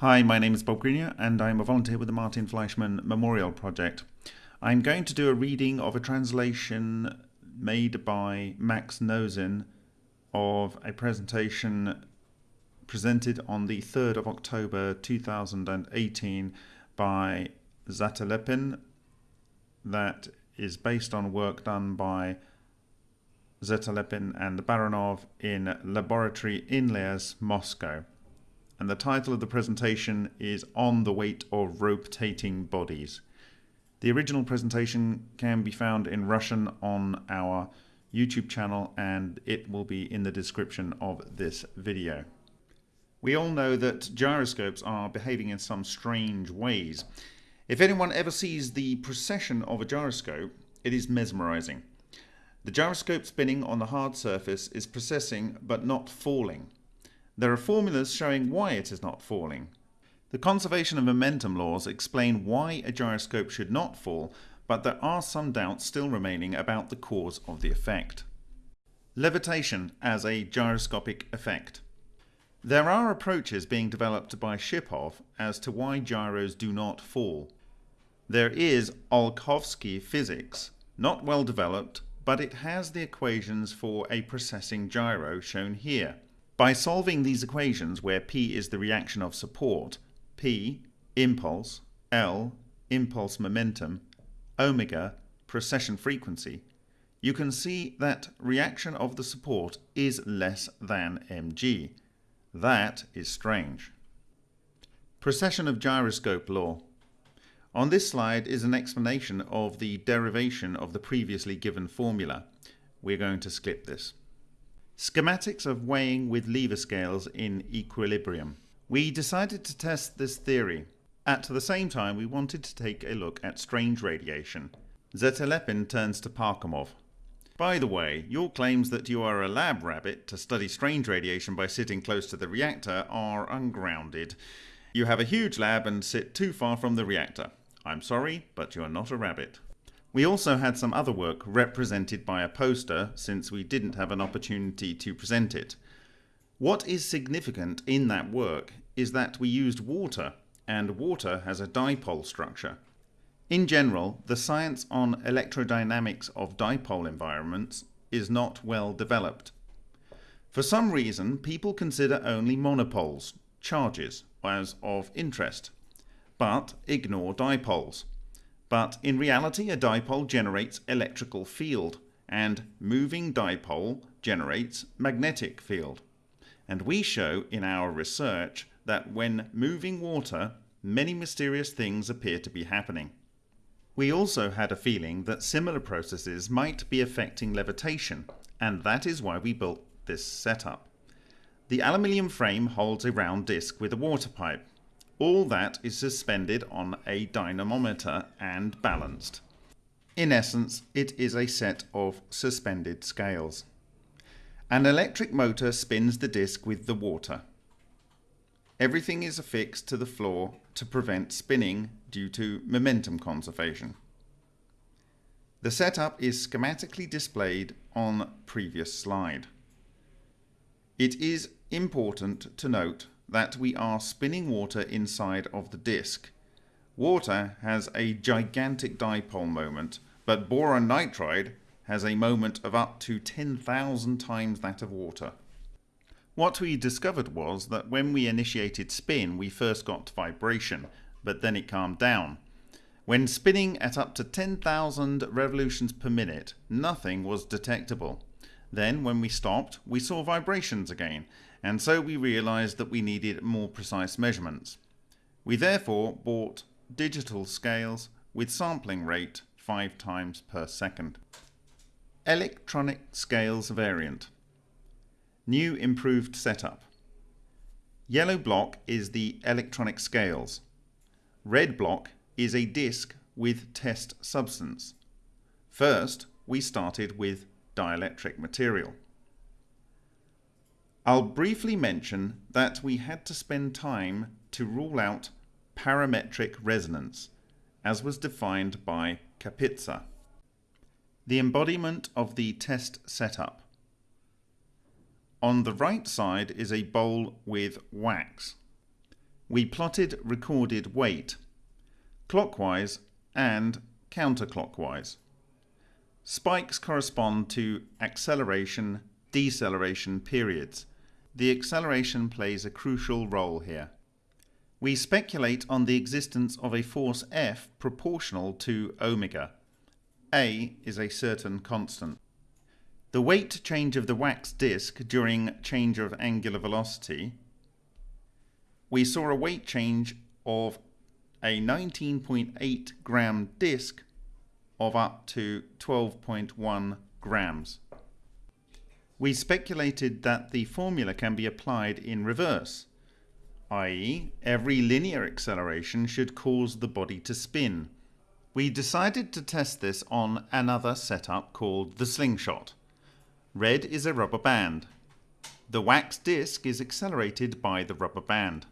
Hi, my name is Bob Greenyer and I'm a volunteer with the Martin Fleischmann Memorial Project. I'm going to do a reading of a translation made by Max Nozin of a presentation presented on the 3rd of October 2018 by Zatelepin that is based on work done by Zatelepin and the Baranov in laboratory in Liège, Moscow and the title of the presentation is On the Weight of Rotating Bodies. The original presentation can be found in Russian on our YouTube channel and it will be in the description of this video. We all know that gyroscopes are behaving in some strange ways. If anyone ever sees the precession of a gyroscope, it is mesmerizing. The gyroscope spinning on the hard surface is precessing but not falling. There are formulas showing why it is not falling. The conservation of momentum laws explain why a gyroscope should not fall, but there are some doubts still remaining about the cause of the effect. Levitation as a gyroscopic effect. There are approaches being developed by Shipov as to why gyros do not fall. There is Olkhovsky physics, not well developed, but it has the equations for a precessing gyro shown here. By solving these equations where P is the reaction of support, P, impulse, L, impulse momentum, omega, precession frequency, you can see that reaction of the support is less than mg. That is strange. Precession of gyroscope law. On this slide is an explanation of the derivation of the previously given formula. We're going to skip this. Schematics of weighing with lever scales in equilibrium. We decided to test this theory. At the same time, we wanted to take a look at strange radiation. Zatelepin turns to Parkhomov. By the way, your claims that you are a lab rabbit to study strange radiation by sitting close to the reactor are ungrounded. You have a huge lab and sit too far from the reactor. I'm sorry, but you are not a rabbit. We also had some other work represented by a poster since we didn't have an opportunity to present it. What is significant in that work is that we used water, and water has a dipole structure. In general, the science on electrodynamics of dipole environments is not well developed. For some reason, people consider only monopoles, charges, as of interest, but ignore dipoles. But in reality, a dipole generates electrical field, and moving dipole generates magnetic field. And we show in our research that when moving water, many mysterious things appear to be happening. We also had a feeling that similar processes might be affecting levitation, and that is why we built this setup. The aluminium frame holds a round disc with a water pipe, all that is suspended on a dynamometer and balanced. In essence, it is a set of suspended scales. An electric motor spins the disc with the water. Everything is affixed to the floor to prevent spinning due to momentum conservation. The setup is schematically displayed on previous slide. It is important to note that we are spinning water inside of the disk. Water has a gigantic dipole moment, but boron nitride has a moment of up to 10,000 times that of water. What we discovered was that when we initiated spin, we first got vibration, but then it calmed down. When spinning at up to 10,000 revolutions per minute, nothing was detectable. Then, when we stopped, we saw vibrations again, and so we realized that we needed more precise measurements. We therefore bought digital scales with sampling rate 5 times per second. Electronic scales variant. New improved setup. Yellow block is the electronic scales. Red block is a disc with test substance. First, we started with dielectric material. I'll briefly mention that we had to spend time to rule out parametric resonance, as was defined by Kapitsa. The embodiment of the test setup. On the right side is a bowl with wax. we plotted recorded weight, clockwise and counterclockwise. Spikes correspond to acceleration, deceleration periods. The acceleration plays a crucial role here. We speculate on the existence of a force F proportional to omega. A is a certain constant. The weight change of the wax disk during change of angular velocity, we saw a weight change of a 19.8 gram disk of up to 12.1 grams. We speculated that the formula can be applied in reverse, i.e. every linear acceleration should cause the body to spin. We decided to test this on another setup called the slingshot. Red is a rubber band. The wax disc is accelerated by the rubber band.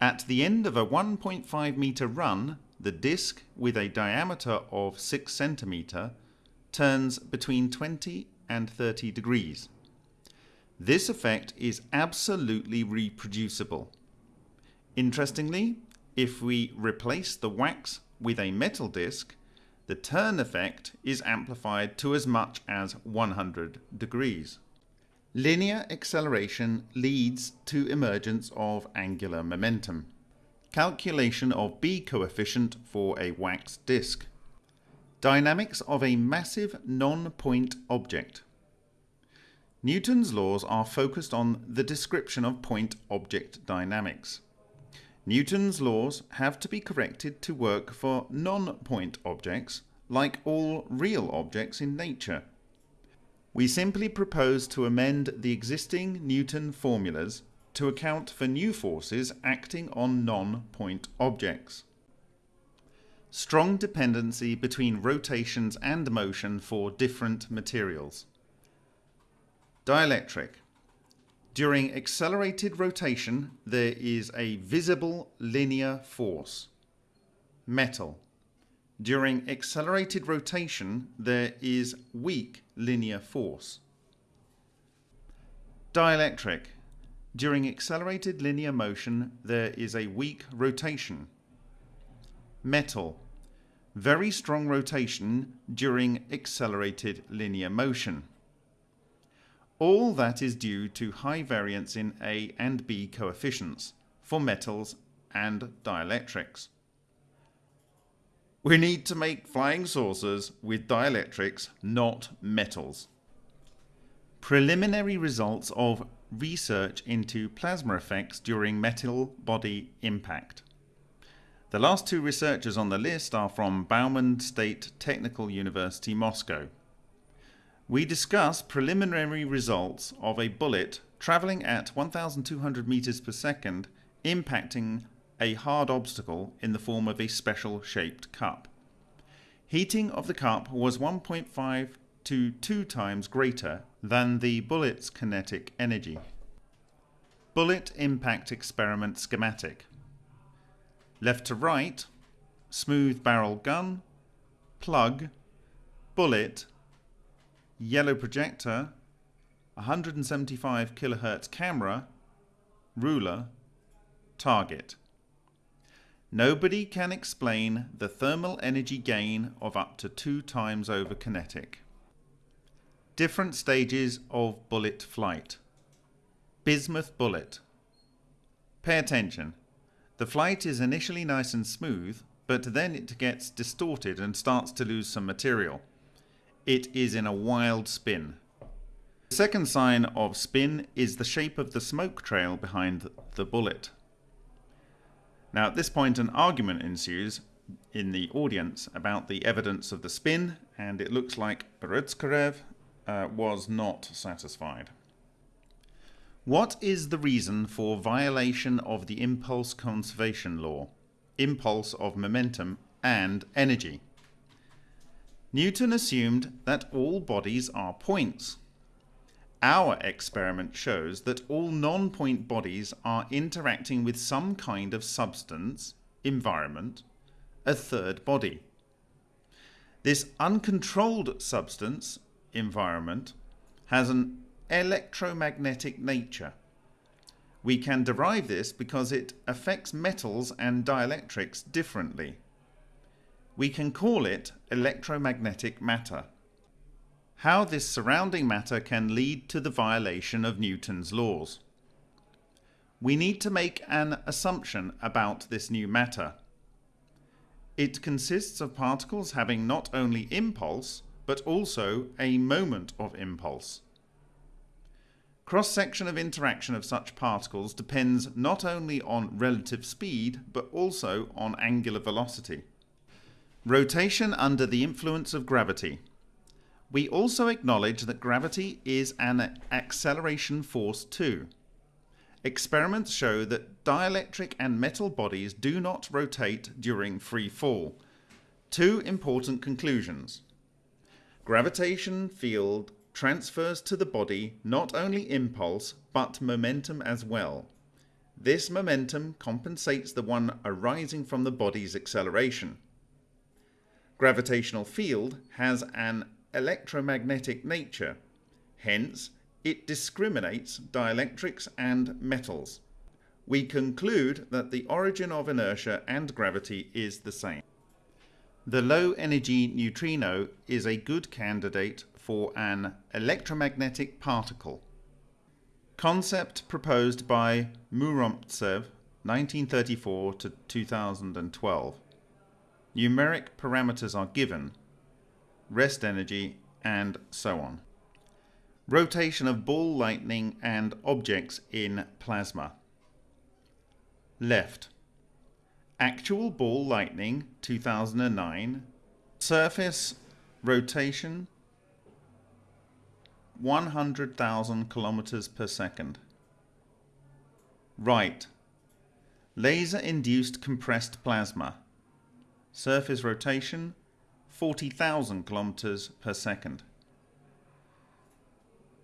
At the end of a 1.5 meter run, the disc with a diameter of 6 centimeter turns between 20 and 30 degrees. This effect is absolutely reproducible. Interestingly, if we replace the wax with a metal disc, the turn effect is amplified to as much as 100 degrees. Linear acceleration leads to emergence of angular momentum. Calculation of B coefficient for a wax disk. Dynamics of a massive non-point object. Newton's laws are focused on the description of point object dynamics. Newton's laws have to be corrected to work for non-point objects, like all real objects in nature. We simply propose to amend the existing Newton formulas to account for new forces acting on non-point objects. Strong dependency between rotations and motion for different materials. Dielectric. During accelerated rotation, there is a visible linear force. Metal. During accelerated rotation, there is weak linear force. Dielectric. During accelerated linear motion, there is a weak rotation. Metal. Very strong rotation during accelerated linear motion. All that is due to high variance in A and B coefficients for metals and dielectrics. We need to make flying saucers with dielectrics, not metals. Preliminary results of research into plasma effects during metal body impact. The last two researchers on the list are from Bauman State Technical University, Moscow. We discuss preliminary results of a bullet travelling at 1200 meters per second impacting a hard obstacle in the form of a special shaped cup. Heating of the cup was 1.5 to 2 times greater than the bullet's kinetic energy. Bullet impact experiment schematic. Left to right, smooth barrel gun, plug, bullet, yellow projector, 175 kHz camera, ruler, target. Nobody can explain the thermal energy gain of up to two times over kinetic. Different stages of bullet flight. Bismuth bullet. Pay attention. The flight is initially nice and smooth, but then it gets distorted and starts to lose some material. It is in a wild spin. The second sign of spin is the shape of the smoke trail behind the bullet. Now, at this point, an argument ensues in the audience about the evidence of the spin, and it looks like Beretskarev uh, was not satisfied. What is the reason for violation of the impulse conservation law, impulse of momentum, and energy? Newton assumed that all bodies are points. Our experiment shows that all non-point bodies are interacting with some kind of substance, environment, a third body. This uncontrolled substance, environment, has an electromagnetic nature. We can derive this because it affects metals and dielectrics differently. We can call it electromagnetic matter. How this surrounding matter can lead to the violation of Newton's laws. We need to make an assumption about this new matter. It consists of particles having not only impulse, but also a moment of impulse. Cross-section of interaction of such particles depends not only on relative speed, but also on angular velocity. Rotation under the influence of gravity. We also acknowledge that gravity is an acceleration force too. Experiments show that dielectric and metal bodies do not rotate during free fall. Two important conclusions. Gravitation field transfers to the body not only impulse but momentum as well. This momentum compensates the one arising from the body's acceleration. Gravitational field has an electromagnetic nature, hence it discriminates dielectrics and metals. We conclude that the origin of inertia and gravity is the same. The low energy neutrino is a good candidate for an electromagnetic particle. Concept proposed by Muromtsev, 1934 to 2012. Numeric parameters are given, rest energy, and so on. Rotation of ball lightning and objects in plasma. Left. Actual ball lightning 2009. Surface rotation 100,000 kilometers per second. Right. Laser induced compressed plasma. Surface rotation 40,000 kilometers per second.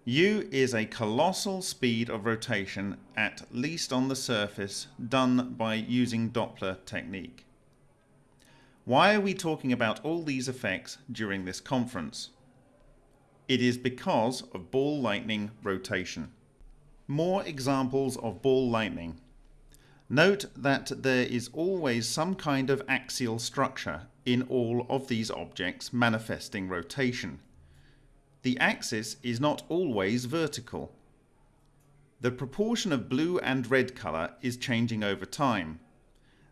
U is a colossal speed of rotation at least on the surface done by using Doppler technique. Why are we talking about all these effects during this conference? It is because of ball lightning rotation. More examples of ball lightning. Note that there is always some kind of axial structure in all of these objects manifesting rotation. The axis is not always vertical. The proportion of blue and red colour is changing over time.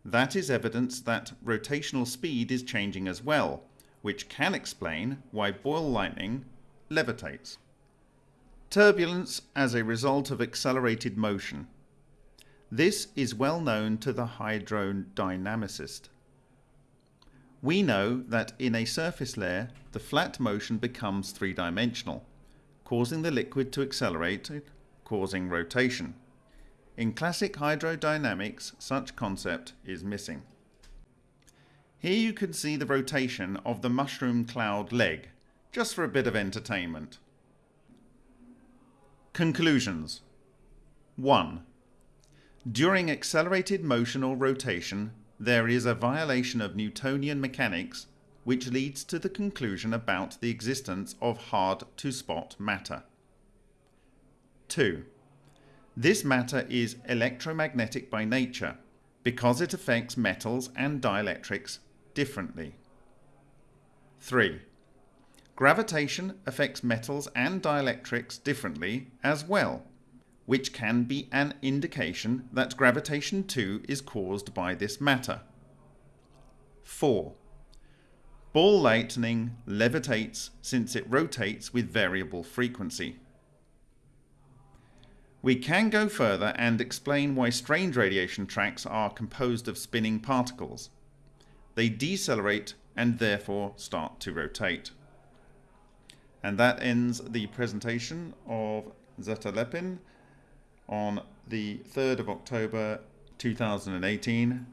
That is evidence that rotational speed is changing as well, which can explain why ball lightning levitates. Turbulence as a result of accelerated motion. This is well known to the hydrodynamicist. We know that in a surface layer, the flat motion becomes three-dimensional, causing the liquid to accelerate, causing rotation. In classic hydrodynamics, such concept is missing. Here you can see the rotation of the mushroom cloud leg, just for a bit of entertainment. Conclusions 1. During accelerated motion or rotation, there is a violation of Newtonian mechanics which leads to the conclusion about the existence of hard-to-spot matter. 2. This matter is electromagnetic by nature because it affects metals and dielectrics differently. 3. Gravitation affects metals and dielectrics differently as well, which can be an indication that gravitation too is caused by this matter. 4. Ball lightning levitates since it rotates with variable frequency. We can go further and explain why strange radiation tracks are composed of spinning particles. They decelerate and therefore start to rotate. And that ends the presentation of Zatelepin on the 3rd of October 2018.